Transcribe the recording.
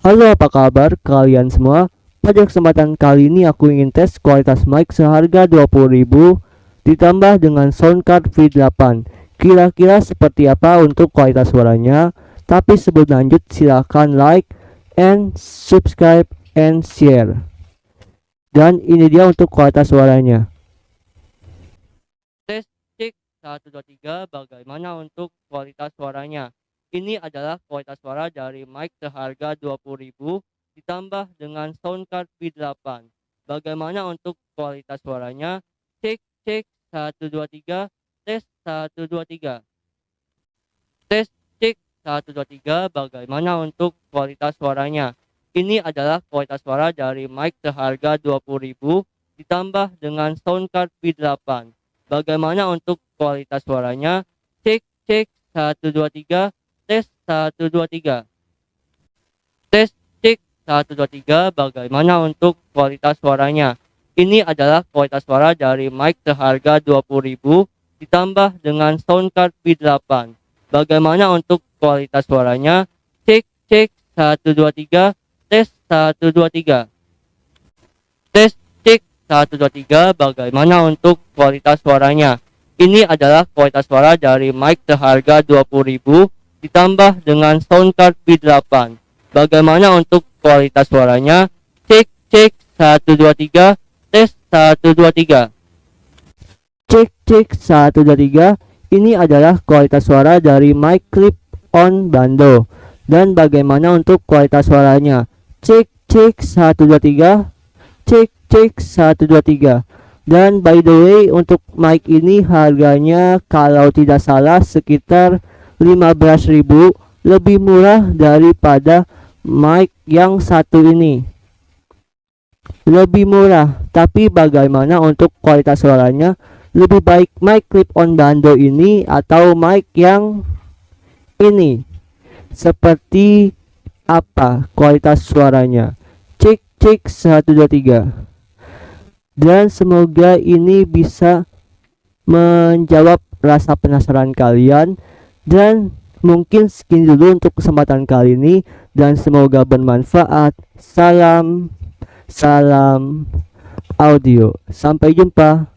Halo apa kabar kalian semua? Pada kesempatan kali ini aku ingin tes kualitas mic seharga 20000 Ditambah dengan sound card V8 Kira-kira seperti apa untuk kualitas suaranya? Tapi sebelum lanjut silahkan like and subscribe and share. Dan ini dia untuk kualitas suaranya. Tes cek 123 bagaimana untuk kualitas suaranya ini adalah kualitas suara dari mic seharga 20.000 ditambah dengan sound card V8. Bagaimana untuk kualitas suaranya? Cek cek 123 tes 123. Tes cek 123 bagaimana untuk kualitas suaranya? Ini adalah kualitas suara dari mic seharga 20.000 ditambah dengan sound card V8. Bagaimana untuk kualitas suaranya? Cek cek 123 tes 123 tes cek 123 bagaimana untuk kualitas suaranya. Ini adalah kualitas suara dari mic seharga 20.000 ditambah dengan sound card V8 bagaimana untuk kualitas suaranya? Cek cek 123 tes 123 tes cek 123 bagaimana untuk kualitas suaranya? Ini adalah kualitas suara dari mic seharga 20.000 ditambah dengan sound card V8. Bagaimana untuk kualitas suaranya? Cek cek 123 tes 123. Cek cek 123. Ini adalah kualitas suara dari mic clip on bando. Dan bagaimana untuk kualitas suaranya? Cek cek 123. Cek cek 123. Dan by the way untuk mic ini harganya kalau tidak salah sekitar 15.000 lebih murah daripada mic yang satu ini. Lebih murah tapi bagaimana untuk kualitas suaranya? Lebih baik mic clip on bando ini atau mic yang ini? Seperti apa kualitas suaranya? Cek cek 123 dan semoga ini bisa menjawab rasa penasaran kalian dan mungkin sekian dulu untuk kesempatan kali ini dan semoga bermanfaat. Salam, salam audio. Sampai jumpa.